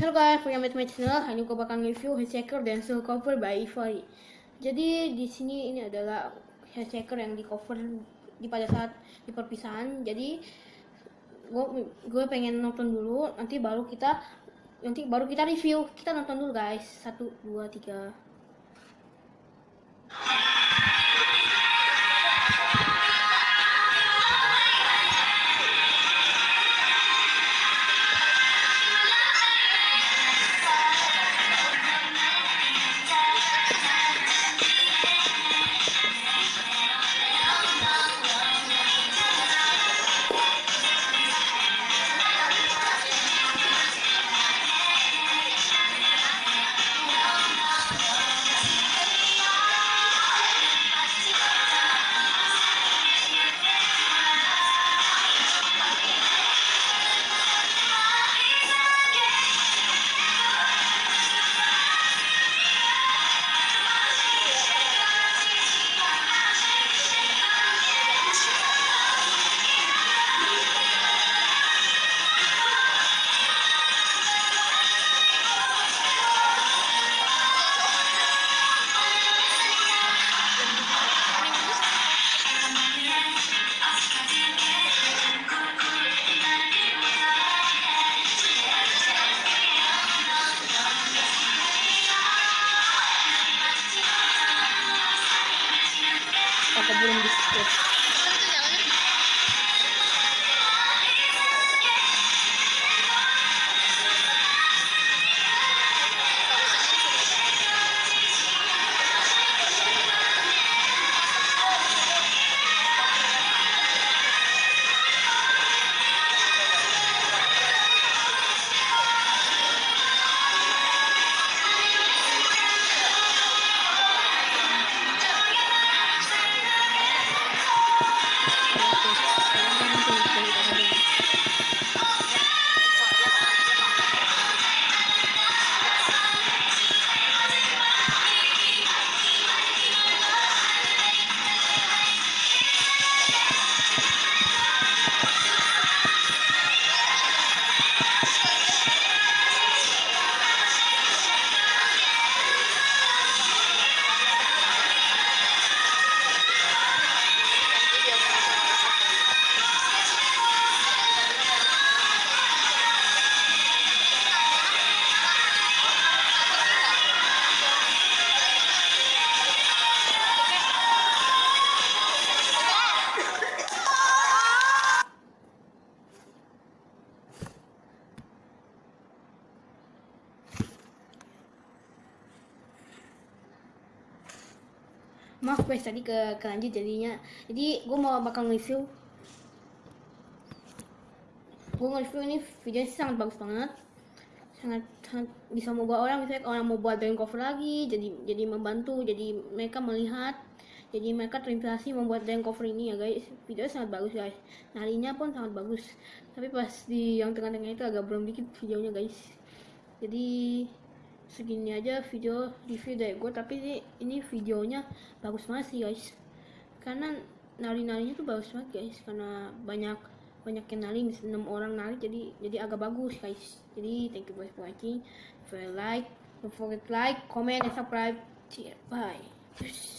Halo guys, to my channel. Hari ini gue bakal review Hitchhiker dan Soul Cover by Ivory. Jadi di sini ini adalah Hitchhiker yang di cover di pada saat di perpisahan. Jadi gue gue pengen nonton dulu, nanti baru kita nanti baru kita review. Kita nonton dulu guys. Satu, dua, tiga. this. Maaf guys tadi ke kelanjut jadinya. Jadi gue mau bakal nge-review. Gue nge-review ini videonya sih sangat bagus banget. Sangat sangat bisa membawa orang misalnya orang mau buat drawing cover lagi jadi jadi membantu jadi mereka melihat jadi mereka terinspirasi membuat drawing cover ini ya guys videonya sangat bagus guys narinya pun sangat bagus tapi pas di yang tengah-tengah itu agak belum dikit videonya guys jadi segini aja video review dari gue tapi ini, ini videonya bagus banget sih guys. Karena nari-narinya tuh bagus banget guys. Karena banyak banyak yang nari misalnya 6 orang nari jadi jadi agak bagus guys. Jadi thank you guys for watching. You like don't forget like comment and subscribe. Cheers. bye